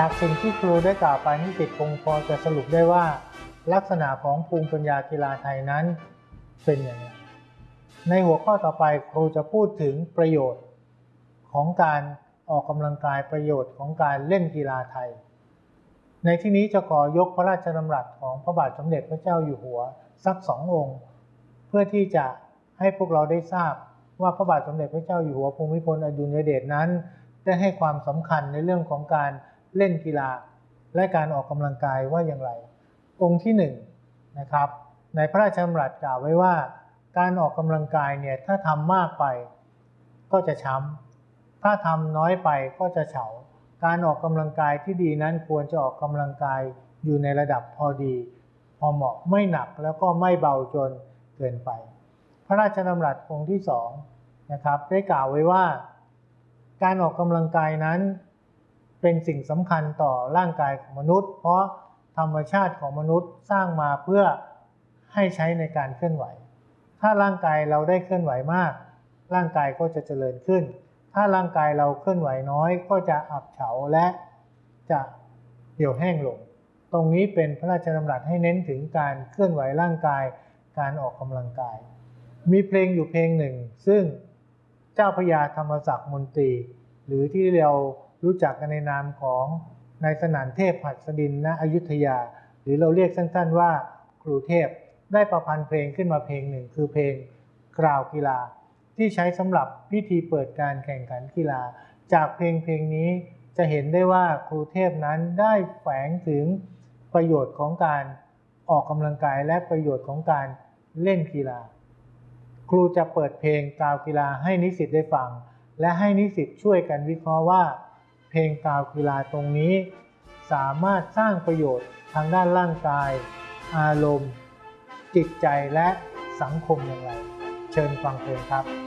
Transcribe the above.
จากสิ่งที่ครูได้กล่าวไปนิสิตคงพอจะสรุปได้ว่า ลักษณะของภูมิปัญญากีฬาไทยนั้นเป็นอย่างไรในหัวข้อต่อไปครูจะพูดถึงประโยชน์ของการออกกำลังกายประโยชน์ของการเล่นกีฬาไทย ในที่นี้จะขอยกพระราชดำรัสของพระบาทสมเด็จพระเจ้าอยู่หัวสักสององค์ เพื่อที่จะให้พวกเราได้ทราบว่าพระบาทสมเด็จพระเจ้าอยู่หัวภูมิพลอดุลยเดชนั้น ได้ให้ความสำคัญในเรื่องของการ เล่นกีฬา และการออกกำลังกายว่าอย่างไร องค์ที่หนึ่งนะครับในพระราชดำรัสกล่าวไว้ว่า การออกกำลังกายเนี่ยถ้าทำมากไปก็จะช้ำถ้าทำน้อยไปก็จะเฉา การออกกำลังกายที่ดีนั้นควรจะออกกำลังกายอยู่ในระดับพอดี พอเหมาะไม่หนักแล้วก็ไม่เบาจนเกินไป พระราชดำรัสองค์ที่สองนะครับได้กล่าวไว้ว่า การออกกำลังกายนั้น เป็นสิ่งสำคัญต่อร่างกายของมนุษย์ เพราะธรรมชาติของมนุษย์สร้างมาเพื่อให้ใช้ในการเคลื่อนไหว ถ้าร่างกายเราได้เคลื่อนไหวมาก ร่างกายก็จะเจริญขึ้น ถ้าร่างกายเราเคลื่อนไหวน้อยก็จะอับเฉาและจะเหี่ยวแห้งลง ตรงนี้เป็นพระราชดำรัสให้เน้นถึงการเคลื่อนไหวร่างกาย การออกกำลังกาย มีเพลงอยู่เพลงหนึ่ง ซึ่งเจ้าพญาธรรมศักดิ์มนตรี หรือที่เรา รู้จักกันในนามของนายสนานเทพหัสดินณอยุธยา หรือเราเรียกสั้นๆว่าครูเทพ ได้ประพันธ์เพลงขึ้นมาเพลงหนึ่ง คือเพลงกราวกีฬา ที่ใช้สำหรับพิธีเปิดการแข่งขันกีฬา จากเพลงเพลงนี้จะเห็นได้ว่าครูเทพนั้นได้แฝงถึงประโยชน์ของการออกกำลังกายและประโยชน์ของการเล่นกีฬา ครูจะเปิดเพลงกาวกีฬาให้นิสิตได้ฟัง และให้นิสิตช่วยกันวิเคราะห์ว่า ลงกาวกีฬาตรงนี้ สามารถสร้างประโยชน์ทางด้านร่างกาย อารมณ์ จิตใจและสังคมอย่างไร เชิญฟังเพลงครับ